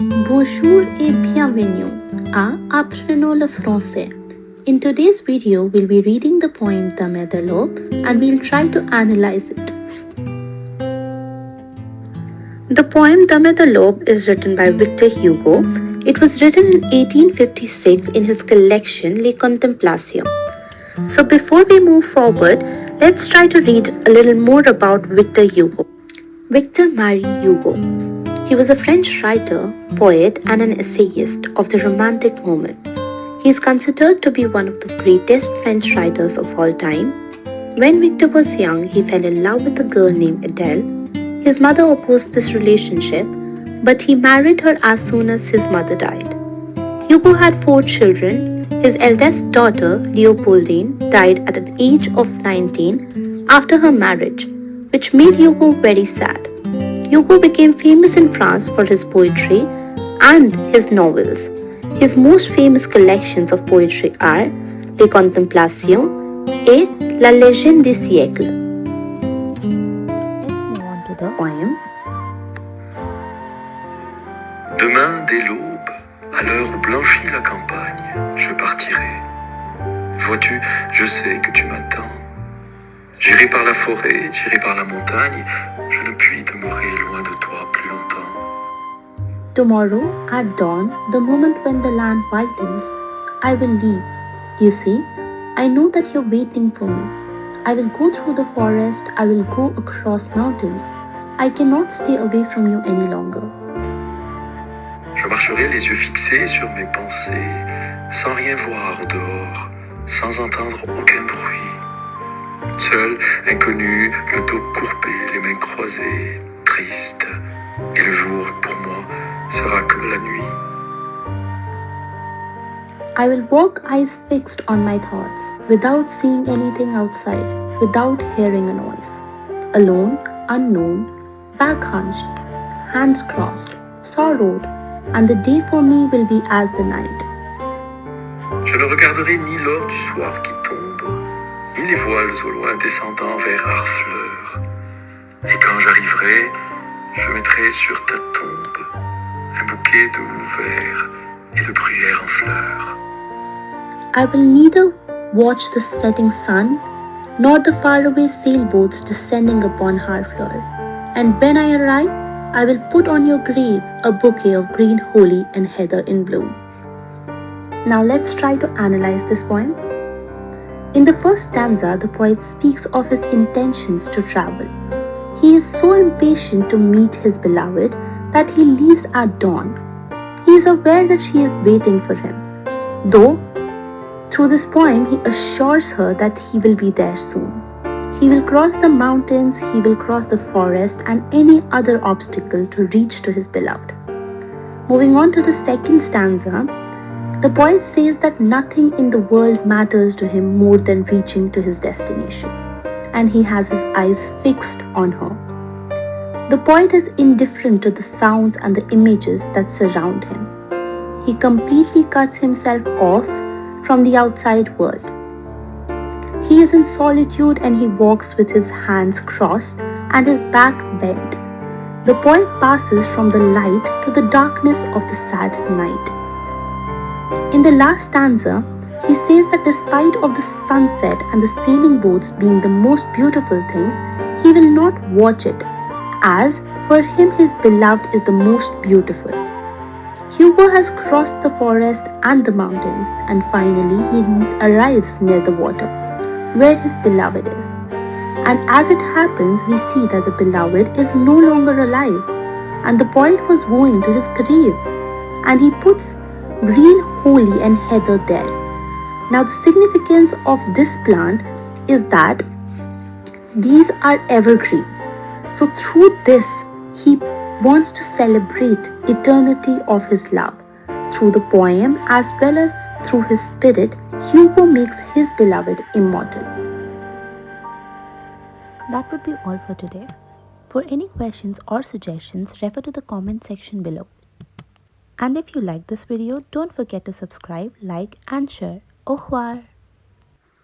Bonjour et bienvenue à Apprenons le français. In today's video, we'll be reading the poem Demain dès and we'll try to analyze it. The poem Demain dès is written by Victor Hugo. It was written in 1856 in his collection Les Contemplations. So before we move forward, let's try to read a little more about Victor Hugo. Victor Marie Hugo. He was a French writer, poet, and an essayist of the Romantic moment. He is considered to be one of the greatest French writers of all time. When Victor was young, he fell in love with a girl named Adele. His mother opposed this relationship, but he married her as soon as his mother died. Hugo had four children. His eldest daughter, Leopoldine, died at an age of 19 after her marriage, which made Hugo very sad. Hugo became famous in France for his poetry and his novels. His most famous collections of poetry are Les Contemplations et La Légende des siècles. On to the. Demain, dès l'aube, à l'heure où blanchit la campagne, je partirai. Vois-tu, je sais que tu m'attends. J'irai par la forêt, j'irai par la montagne, je ne puis demeurer loin de toi plus longtemps. Tomorrow, at dawn, the moment when the land whitens, I will leave. You see, I know that you're waiting for me. I will go through the forest, I will go across mountains. I cannot stay away from you any longer. Je marcherai les yeux fixés sur mes pensées, sans rien voir au dehors, sans entendre aucun bruit. Seul, inconnu, le dos courbé, les mains croisées, triste. Et le jour, pour moi, sera comme la nuit. I will walk eyes fixed on my thoughts, without seeing anything outside, without hearing a noise. Alone, unknown, back hunched, hands crossed, sorrowed, and the day for me will be as the night. Je ne regarderai ni l'or du soir qui les voiles au loin descendant vers Harfleur. Et quand j'arriverai, je mettrai sur ta tombe un bouquet de houx vert et de bruyères en fleurs. I will neither watch the setting sun nor the faraway sailboats descending upon Harfleur. And when I arrive, I will put on your grave a bouquet of green holly and heather in bloom. Now let's try to analyze this poem. In the first stanza, the poet speaks of his intentions to travel. He is so impatient to meet his beloved that he leaves at dawn. He is aware that she is waiting for him, though through this poem he assures her that he will be there soon. He will cross the mountains, he will cross the forest, and any other obstacle to reach to his beloved. Moving on to the second stanza, the poet says that nothing in the world matters to him more than reaching to his destination, and he has his eyes fixed on her. The poet is indifferent to the sounds and the images that surround him. He completely cuts himself off from the outside world. He is in solitude and he walks with his hands crossed and his back bent. The poet passes from the light to the darkness of the sad night. In the last stanza, he says that despite of the sunset and the sailing boats being the most beautiful things, he will not watch it, as for him his beloved is the most beautiful. Hugo has crossed the forest and the mountains, and finally he arrives near the water, where his beloved is. And as it happens, we see that the beloved is no longer alive, and the poet was going to his grave, and he puts green holly and heather there. Now, the significance of this plant is that these are evergreen. So, through this, he wants to celebrate eternity of his love. Through the poem as well as through his spirit, Hugo makes his beloved immortal. That would be all for today. For any questions or suggestions, refer to the comment section below. And if you like this video, don't forget to subscribe, like and share. Au revoir!